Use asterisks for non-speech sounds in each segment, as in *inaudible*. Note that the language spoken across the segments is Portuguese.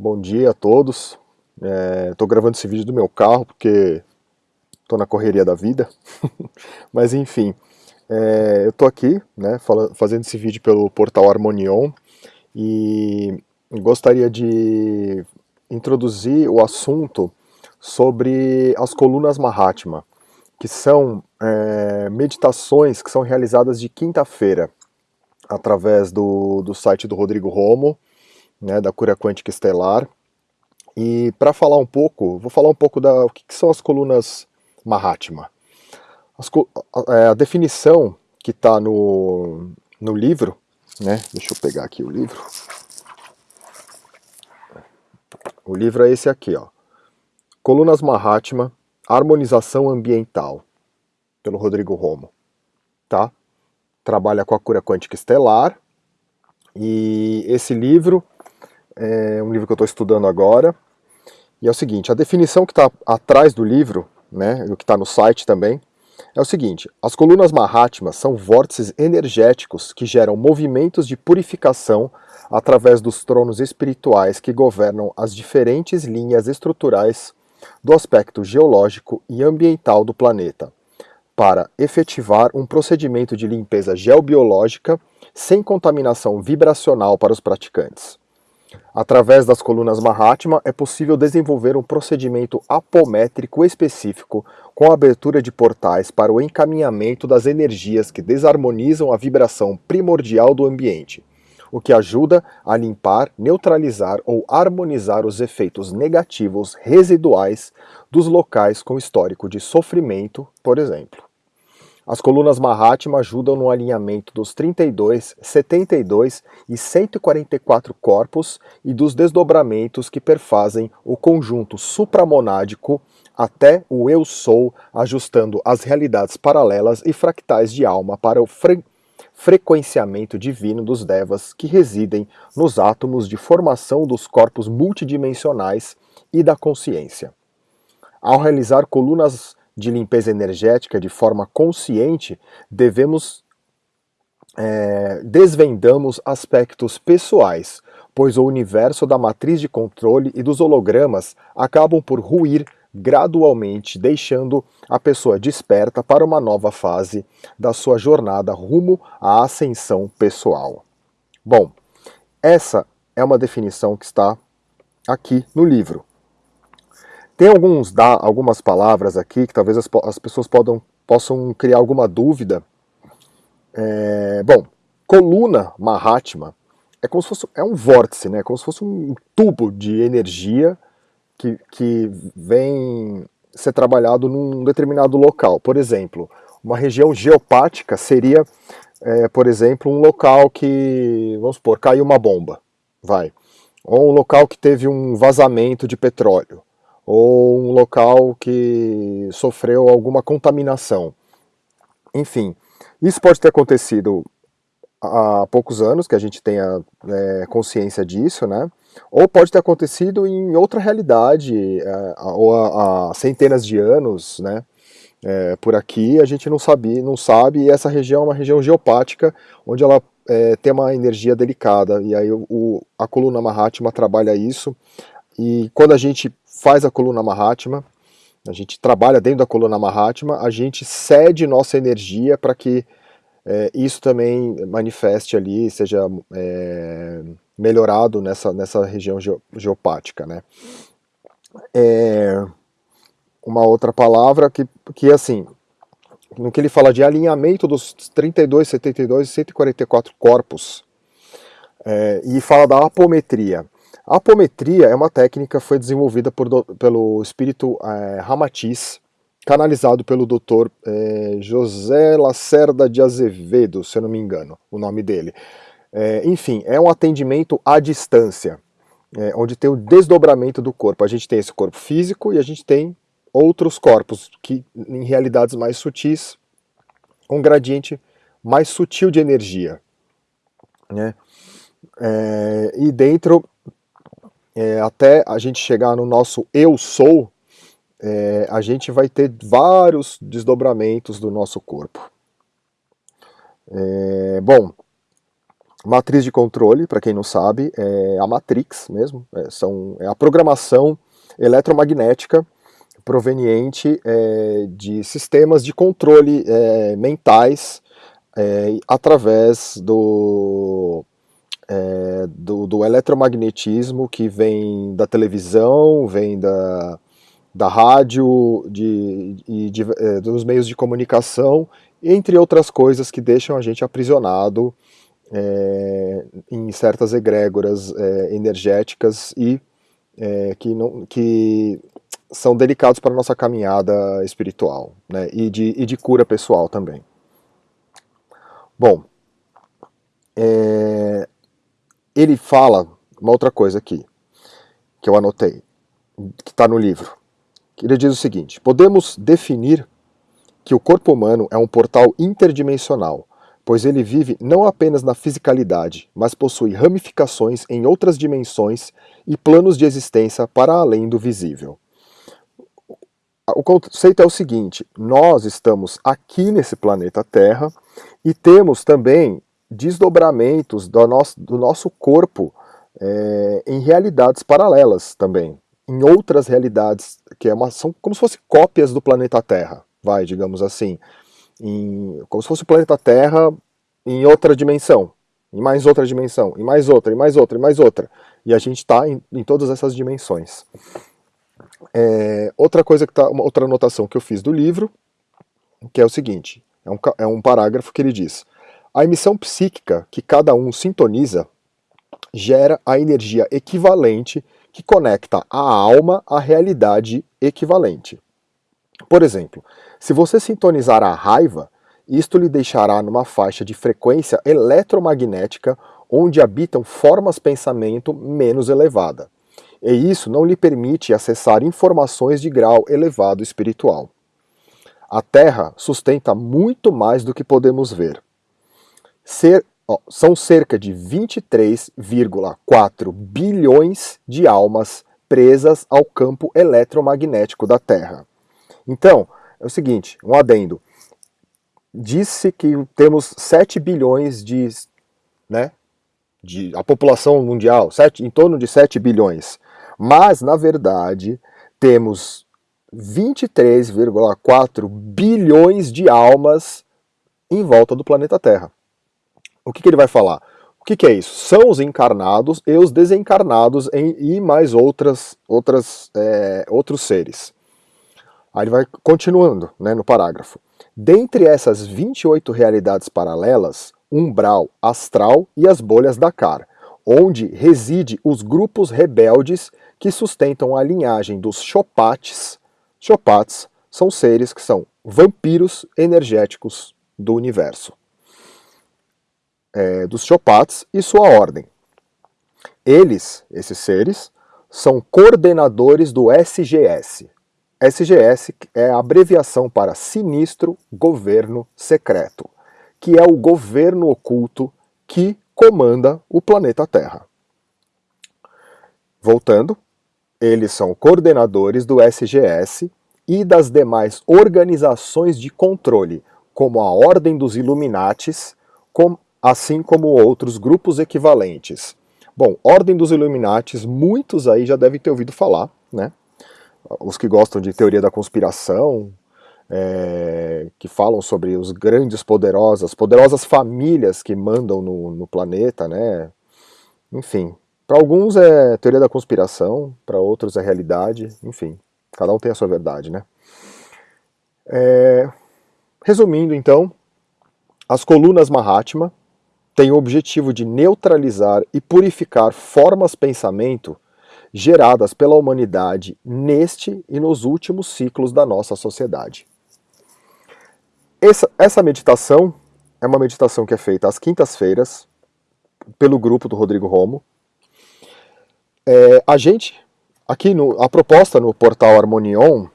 Bom dia a todos. Estou é, gravando esse vídeo do meu carro porque estou na correria da vida. *laughs* Mas enfim, é, eu estou aqui né, fazendo esse vídeo pelo portal Harmonion e gostaria de introduzir o assunto sobre as colunas Mahatma, que são é, meditações que são realizadas de quinta-feira através do, do site do Rodrigo Romo, né, da Cura Quântica Estelar. E para falar um pouco, vou falar um pouco da o que, que são as colunas Mahatma. As, a, é, a, definição que está no, no livro, né, deixa eu pegar aqui o livro. O livro é esse aqui, ó. Colunas Mahatma, Harmonização Ambiental, pelo Rodrigo Romo, tá? Trabalha com a cura quântica estelar, e esse livro é um livro que eu estou estudando agora, e é o seguinte, a definição que está atrás do livro, né, o que está no site também, é o seguinte, as colunas Mahatma são vórtices energéticos que geram movimentos de purificação através dos tronos espirituais que governam as diferentes linhas estruturais do aspecto geológico e ambiental do planeta, para efetivar um procedimento de limpeza geobiológica sem contaminação vibracional para os praticantes. Através das colunas Mahatma é possível desenvolver um procedimento apométrico específico com a abertura de portais para o encaminhamento das energias que desarmonizam a vibração primordial do ambiente, o que ajuda a limpar, neutralizar ou harmonizar os efeitos negativos residuais dos locais com histórico de sofrimento, por exemplo. As colunas Mahatma ajudam no alinhamento dos 32, 72 e 144 corpos e dos desdobramentos que perfazem o conjunto supramonádico até o Eu Sou, ajustando as realidades paralelas e fractais de alma para o fre frequenciamento divino dos Devas que residem nos átomos de formação dos corpos multidimensionais e da consciência. Ao realizar colunas de limpeza energética de forma consciente, devemos é, desvendamos aspectos pessoais, pois o universo da matriz de controle e dos hologramas acabam por ruir gradualmente, deixando a pessoa desperta para uma nova fase da sua jornada rumo à ascensão pessoal. Bom, essa é uma definição que está aqui no livro. Tem alguns, dá, algumas palavras aqui que talvez as, as pessoas podam, possam criar alguma dúvida. É, bom, coluna Mahatma é como se fosse é um vórtice, né? como se fosse um tubo de energia que, que vem ser trabalhado num determinado local. Por exemplo, uma região geopática seria, é, por exemplo, um local que, vamos supor, caiu uma bomba, vai. Ou um local que teve um vazamento de petróleo ou um local que sofreu alguma contaminação. Enfim, isso pode ter acontecido há poucos anos, que a gente tenha é, consciência disso, né? Ou pode ter acontecido em outra realidade, é, ou há, há, centenas de anos, né? É, por aqui a gente não sabe, não sabe, e essa região é uma região geopática, onde ela é, tem uma energia delicada, e aí o, a coluna Mahatma trabalha isso, e quando a gente faz a coluna Mahatma, a gente trabalha dentro da coluna Mahatma, a gente cede nossa energia para que é, isso também manifeste ali, seja é, melhorado nessa, nessa região geopática. Né? É, uma outra palavra que, que assim, no que ele fala de alinhamento dos 32, 72 e 144 corpos, é, e fala da apometria. A apometria é uma técnica que foi desenvolvida por, pelo espírito é, Ramatiz, canalizado pelo Dr. É, José Lacerda de Azevedo, se eu não me engano, o nome dele. É, enfim, é um atendimento à distância, é, onde tem o desdobramento do corpo. A gente tem esse corpo físico e a gente tem outros corpos, que em realidades mais sutis, um gradiente mais sutil de energia. Né? E dentro é, até a gente chegar no nosso eu sou, é, a gente vai ter vários desdobramentos do nosso corpo. É, bom, matriz de controle, para quem não sabe, é a Matrix mesmo, é, são, é a programação eletromagnética proveniente é, de sistemas de controle é, mentais é, através do, é, do, do, eletromagnetismo que vem da televisão, vem da, da rádio, de, de, é, dos meios de comunicação, entre outras coisas que deixam a gente aprisionado é, em certas egrégoras energéticas e que, não, que são delicados para a nossa caminhada espiritual né, e, de, e de cura pessoal também. Bom, é, ele fala uma outra coisa aqui, que eu anotei, que está no livro. Ele diz o seguinte, podemos definir que o corpo humano é um portal interdimensional, pois ele vive não apenas na fisicalidade, mas possui ramificações em outras dimensões e planos de existência para além do visível o conceito é o seguinte, nós estamos aqui nesse planeta Terra e temos também desdobramentos do nosso, do nosso corpo é, em realidades paralelas também, em outras realidades, que é uma, são como se fossem cópias do planeta Terra, vai, digamos assim, em, como se fosse o planeta Terra em outra dimensão, em mais outra dimensão, em mais outra, em mais outra, em mais outra, e a gente está em, em todas essas dimensões. É, outra coisa que tá, outra anotação que eu fiz do livro, que é o seguinte, é um, é um parágrafo que ele diz, a emissão psíquica que cada um sintoniza gera a energia equivalente que conecta a alma à realidade equivalente. Por exemplo, se você sintonizar a raiva, isto lhe deixará numa faixa de frequência eletromagnética onde habitam formas pensamento menos elevada e isso não lhe permite acessar informações de grau elevado espiritual. A Terra sustenta muito mais do que podemos ver. Ser, ó, são cerca de 23,4 bilhões de almas presas ao campo eletromagnético da Terra. Então, é o seguinte, um adendo. Disse que temos 7 bilhões de, né, de a população mundial, 7, em torno de 7 bilhões. Mas, na verdade, temos 23,4 bilhões de almas em volta do planeta Terra. O que, que ele vai falar? O que, que, é isso? São os encarnados e os desencarnados em, e mais outras, outras, é, outros seres. Aí ele vai continuando né, no parágrafo. Dentre essas 28 realidades paralelas, umbral, astral e as bolhas da Dakar, onde reside os grupos rebeldes que sustentam a linhagem dos Chopates. Chopates são seres que são vampiros energéticos do universo. É, dos Chopates e sua ordem. Eles, esses seres, são coordenadores do SGS. SGS é a abreviação para Sinistro Governo Secreto, que é o governo oculto que comanda o planeta Terra. Voltando, eles são coordenadores do SGS e das demais organizações de controle, como a Ordem dos Illuminates, assim como outros grupos equivalentes. Bom, Ordem dos Illuminates, muitos aí já devem ter ouvido falar, né? Os que gostam de teoria da conspiração, é, que falam sobre os grandes poderosas, poderosas famílias que mandam no, no planeta, né? Enfim, para alguns é teoria da conspiração, para outros é realidade, enfim, cada um tem a sua verdade, né? É... Resumindo, então, as colunas Mahatma têm o objetivo de neutralizar e purificar formas pensamento geradas pela humanidade neste e nos últimos ciclos da nossa sociedade. Essa, essa meditação é uma meditação que é feita às quintas-feiras pelo grupo do Rodrigo Romo, é, a gente, aqui no, a proposta no portal Harmonion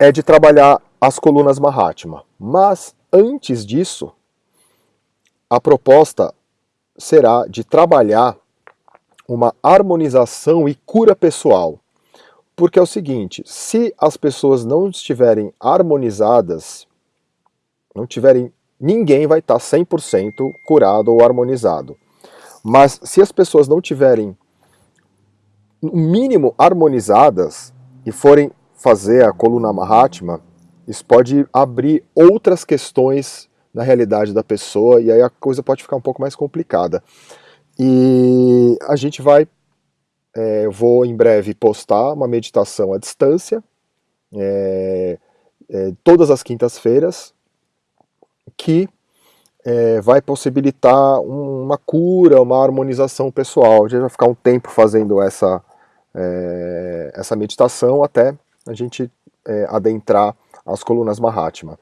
é de trabalhar as colunas Mahatma, mas antes disso, a proposta será de trabalhar uma harmonização e cura pessoal. Porque é o seguinte, se as pessoas não estiverem harmonizadas, não estiverem ninguém vai estar 100% curado ou harmonizado. Mas se as pessoas não tiverem no mínimo harmonizadas e forem fazer a coluna Mahatma, isso pode abrir outras questões na realidade da pessoa e aí a coisa pode ficar um pouco mais complicada. E a gente vai, é, vou em breve postar uma meditação à distância, é, é, todas as quintas-feiras, que é, vai possibilitar uma cura, uma harmonização pessoal. A gente vai ficar um tempo fazendo essa, é, essa meditação até a gente é, adentrar as colunas Mahatma.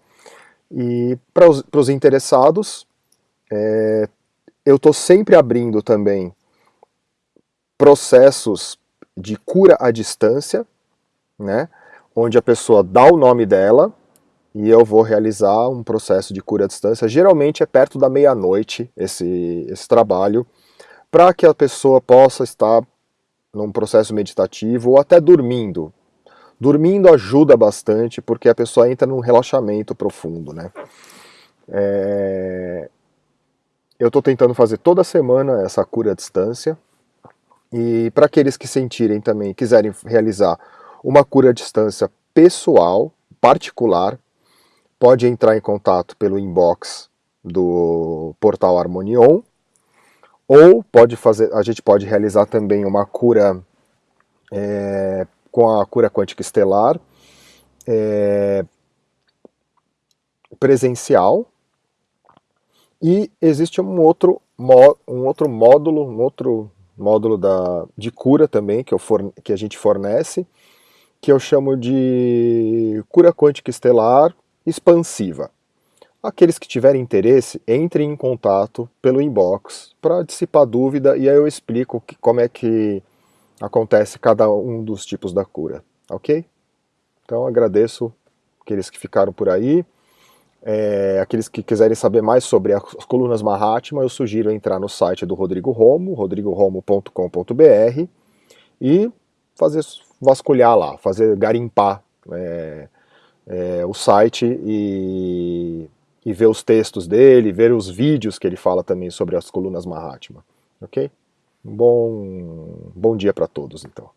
E para os interessados, é, eu estou sempre abrindo também processos de cura à distância, né, onde a pessoa dá o nome dela, e eu vou realizar um processo de cura à distância. Geralmente é perto da meia-noite esse, esse trabalho, para que a pessoa possa estar num processo meditativo ou até dormindo. Dormindo ajuda bastante porque a pessoa entra num relaxamento profundo. Né? É... Eu estou tentando fazer toda semana essa cura à distância. E para aqueles que sentirem também, quiserem realizar uma cura à distância pessoal, particular, pode entrar em contato pelo inbox do portal Harmonion, ou pode fazer, a gente pode realizar também uma cura é, com a cura quântica estelar é, presencial, e existe um outro, um outro módulo, um outro módulo da, de cura também que, eu forne, que a gente fornece, que eu chamo de cura quântica estelar expansiva. Aqueles que tiverem interesse, entrem em contato pelo inbox para dissipar dúvida e aí eu explico que, como é que acontece cada um dos tipos da cura, ok? Então agradeço aqueles que ficaram por aí. É, aqueles que quiserem saber mais sobre as colunas Mahatma, eu sugiro entrar no site do Rodrigo Romo, rodrigoromo.com.br e fazer vasculhar lá, fazer garimpar é, é, o site e, e ver os textos dele, ver os vídeos que ele fala também sobre as colunas Mahatma, ok? Bom, bom dia para todos, então.